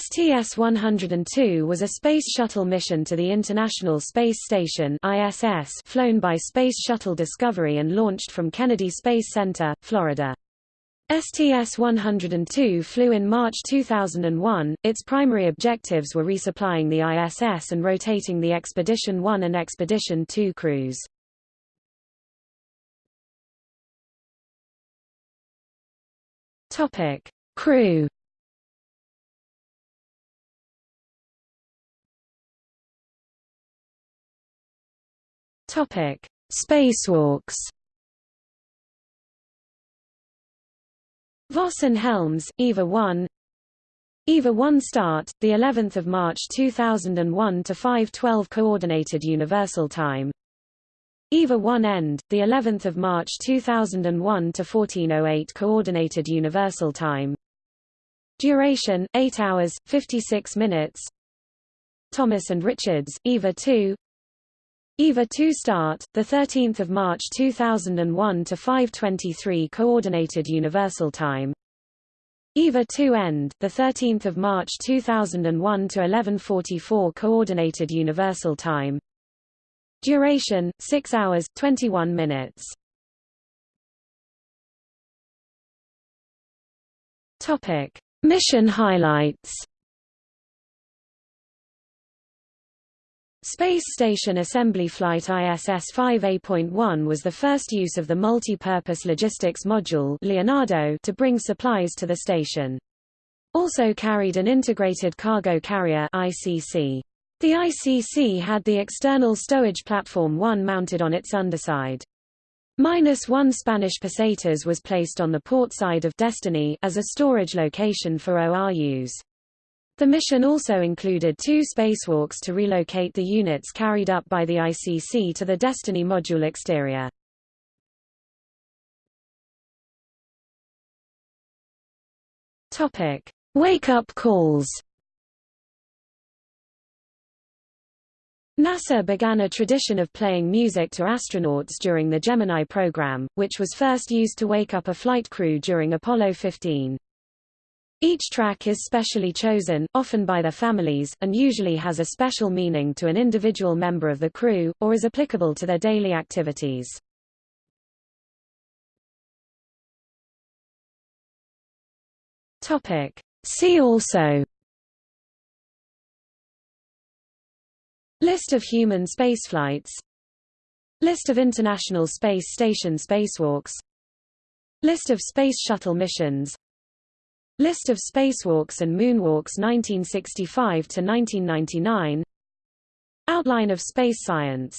STS-102 was a space shuttle mission to the International Space Station ISS flown by Space Shuttle Discovery and launched from Kennedy Space Center, Florida. STS-102 flew in March 2001. Its primary objectives were resupplying the ISS and rotating the Expedition 1 and Expedition 2 crews. Crew Topic: Spacewalks. Voss and Helms, EVA 1. EVA 1 start, the 11th of March 2001 to 5:12 coordinated universal time. EVA 1 end, the 11th of March 2001 to 14:08 coordinated universal time. Duration 8 hours 56 minutes. Thomas and Richards, EVA 2. EVA 2 start, 13 March 2001 to 5.23 Coordinated Universal Time. EVA 2 end, 13 March 2001 to 11.44 Coordinated Universal Time. Duration, 6 hours, 21 minutes. Topic. Mission highlights Space Station Assembly Flight ISS-5A.1 was the first use of the Multi-Purpose Logistics Module Leonardo to bring supplies to the station. Also carried an Integrated Cargo Carrier ICC. The ICC had the external stowage platform 1 mounted on its underside. Minus one Spanish Pesetas was placed on the port side of Destiny as a storage location for ORUs. The mission also included two spacewalks to relocate the units carried up by the ICC to the Destiny module exterior. Topic: Wake-up calls. NASA began a tradition of playing music to astronauts during the Gemini program, which was first used to wake up a flight crew during Apollo 15. Each track is specially chosen, often by their families, and usually has a special meaning to an individual member of the crew, or is applicable to their daily activities. Topic. See also List of human spaceflights List of International Space Station spacewalks List of Space Shuttle missions List of spacewalks and moonwalks 1965 to 1999 Outline of space science